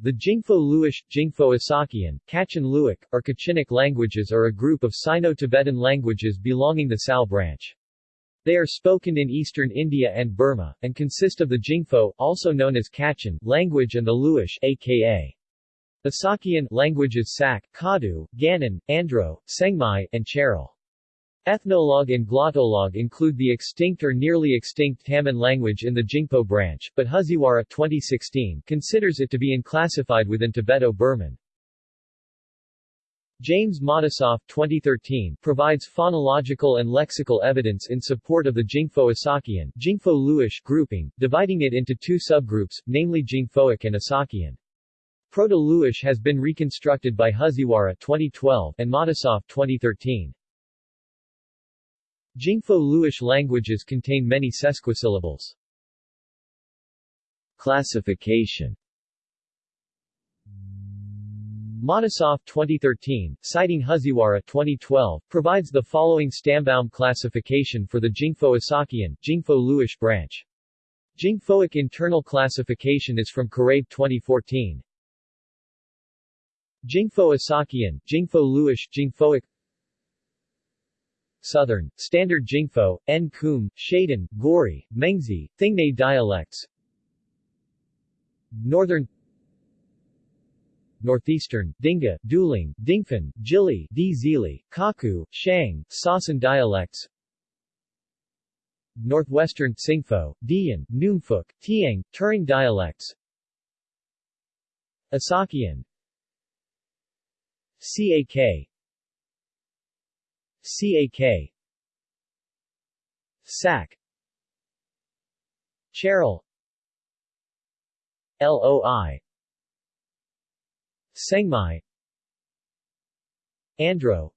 The Jingpho-Luish, Jingpho-Asakian, Kachin-Luic, or Kachinic languages are a group of Sino-Tibetan languages belonging to the Sal branch. They are spoken in eastern India and Burma, and consist of the Jingpho, also known as Kachin, language and the Luish, aka Asakian languages Sak, Kadu, Ganan, Andro, Sengmai, and Chairel. Ethnologue and Glottolog include the extinct or nearly extinct Taman language in the Jingpho branch, but Haziwara 2016 considers it to be unclassified within Tibeto-Burman. James Matisoff 2013 provides phonological and lexical evidence in support of the Jingpho-Asakian Jingpho grouping, dividing it into two subgroups, namely Jingphoic and Asakian. Proto-Luish has been reconstructed by Haziwara 2012 and Matisoff 2013. Jingpho-Luish languages contain many sesquisyllables. Classification Matisoff 2013, citing Haziwara 2012, provides the following Stammbaum classification for the Jingpho-Asakian, Jingpho-Luish branch. Jingphoic internal classification is from Kurabe 2014. Jingpho-Asakian, Jingpho-Luish, Jingphoic Southern, Standard Jingpho, N-Kum, Shaden, Gori, Mengzi, Thingnay dialects. Northern Northeastern, Dinga, Duling, Dingfen, Jili, Dzili, Kaku, Shang, Sasan dialects. Northwestern Singpho, Dian, Numfuk, Tiang, Turung dialects. Asakian CAK CAK SAC Chairel. LOI Sengmai Andro.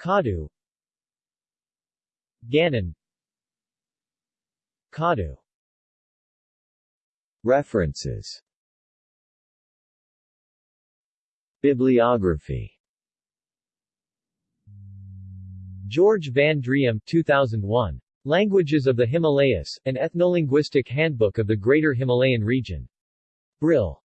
Kadu. Ganon. Kadu. References. Bibliography George Van Driem 2001. Languages of the Himalayas, an Ethnolinguistic Handbook of the Greater Himalayan Region. Brill.